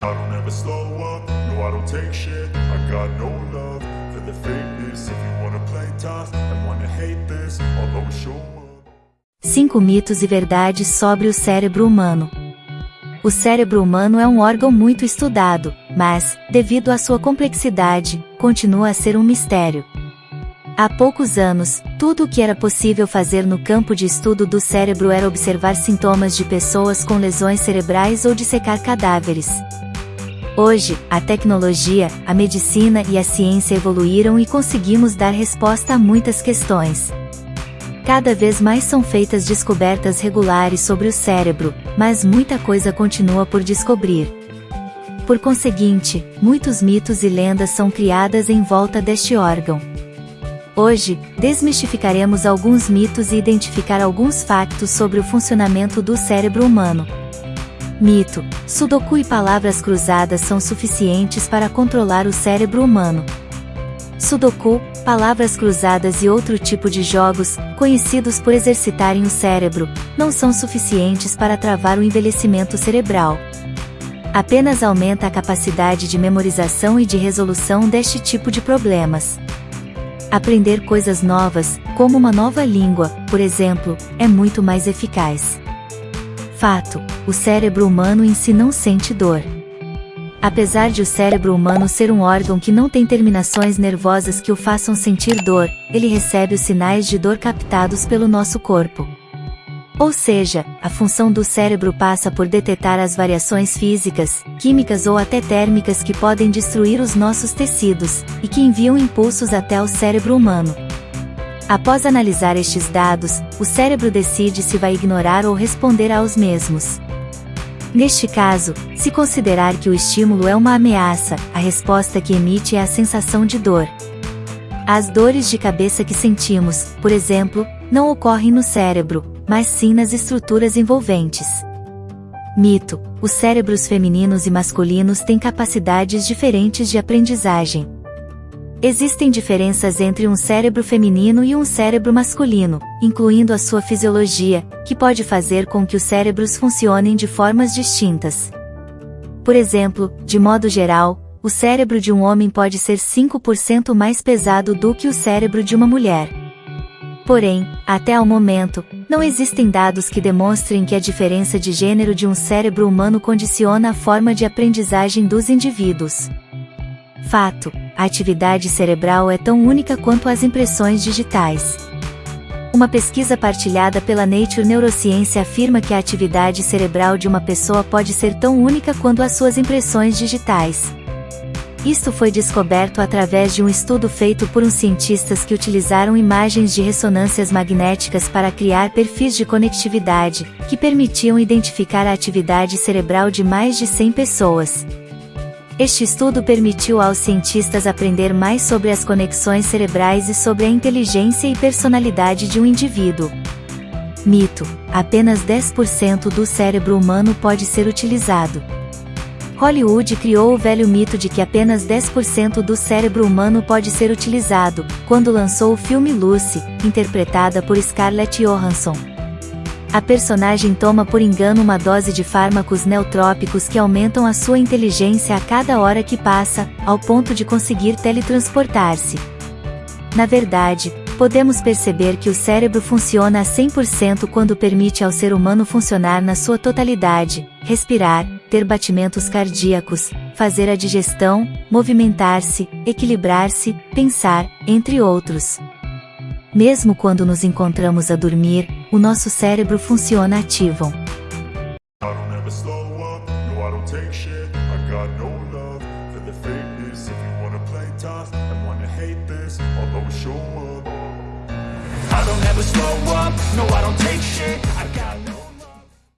I don't ever slow up, no I don't take shit I got no love for the If you wanna play tough and wanna hate this I'll always show up 5 mitos e verdades sobre o cérebro humano. O cérebro humano é um órgão muito estudado, mas, devido à sua complexidade, continua a ser um mistério. Há poucos anos, tudo o que era possível fazer no campo de estudo do cérebro era observar sintomas de pessoas com lesões cerebrais ou dissecar cadáveres. Hoje, a tecnologia, a medicina e a ciência evoluíram e conseguimos dar resposta a muitas questões. Cada vez mais são feitas descobertas regulares sobre o cérebro, mas muita coisa continua por descobrir. Por conseguinte, muitos mitos e lendas são criadas em volta deste órgão. Hoje, desmistificaremos alguns mitos e identificar alguns factos sobre o funcionamento do cérebro humano. Mito: Sudoku e palavras cruzadas são suficientes para controlar o cérebro humano. Sudoku, palavras cruzadas e outro tipo de jogos, conhecidos por exercitarem o cérebro, não são suficientes para travar o envelhecimento cerebral. Apenas aumenta a capacidade de memorização e de resolução deste tipo de problemas. Aprender coisas novas, como uma nova língua, por exemplo, é muito mais eficaz. Fato: o cérebro humano em si não sente dor. Apesar de o cérebro humano ser um órgão que não tem terminações nervosas que o façam sentir dor, ele recebe os sinais de dor captados pelo nosso corpo. Ou seja, a função do cérebro passa por detectar as variações físicas, químicas ou até térmicas que podem destruir os nossos tecidos, e que enviam impulsos até o cérebro humano. Após analisar estes dados, o cérebro decide se vai ignorar ou responder aos mesmos. Neste caso, se considerar que o estímulo é uma ameaça, a resposta que emite é a sensação de dor. As dores de cabeça que sentimos, por exemplo, não ocorrem no cérebro, mas sim nas estruturas envolventes. Mito: os cérebros femininos e masculinos têm capacidades diferentes de aprendizagem. Existem diferenças entre um cérebro feminino e um cérebro masculino, incluindo a sua fisiologia, que pode fazer com que os cérebros funcionem de formas distintas. Por exemplo, de modo geral, o cérebro de um homem pode ser 5% mais pesado do que o cérebro de uma mulher. Porém, até ao momento, não existem dados que demonstrem que a diferença de gênero de um cérebro humano condiciona a forma de aprendizagem dos indivíduos. Fato: a atividade cerebral é tão única quanto as impressões digitais. Uma pesquisa partilhada pela Nature Neuroscience afirma que a atividade cerebral de uma pessoa pode ser tão única quanto as suas impressões digitais. Isto foi descoberto através de um estudo feito por uns cientistas que utilizaram imagens de ressonâncias magnéticas para criar perfis de conectividade, que permitiam identificar a atividade cerebral de mais de 100 pessoas. Este estudo permitiu aos cientistas aprender mais sobre as conexões cerebrais e sobre a inteligência e personalidade de um indivíduo. Mito: apenas 10% do cérebro humano pode ser utilizado. Hollywood criou o velho mito de que apenas 10% do cérebro humano pode ser utilizado, quando lançou o filme Lucy, interpretada por Scarlett Johansson. A personagem toma por engano uma dose de fármacos neutrópicos que aumentam a sua inteligência a cada hora que passa, ao ponto de conseguir teletransportar-se. Na verdade, podemos perceber que o cérebro funciona a 100% quando permite ao ser humano funcionar na sua totalidade, respirar, ter batimentos cardíacos, fazer a digestão, movimentar-se, equilibrar-se, pensar, entre outros. Mesmo quando nos encontramos a dormir, o nosso cérebro funciona ativo. I don't ever slow up, no I don't take shit. I got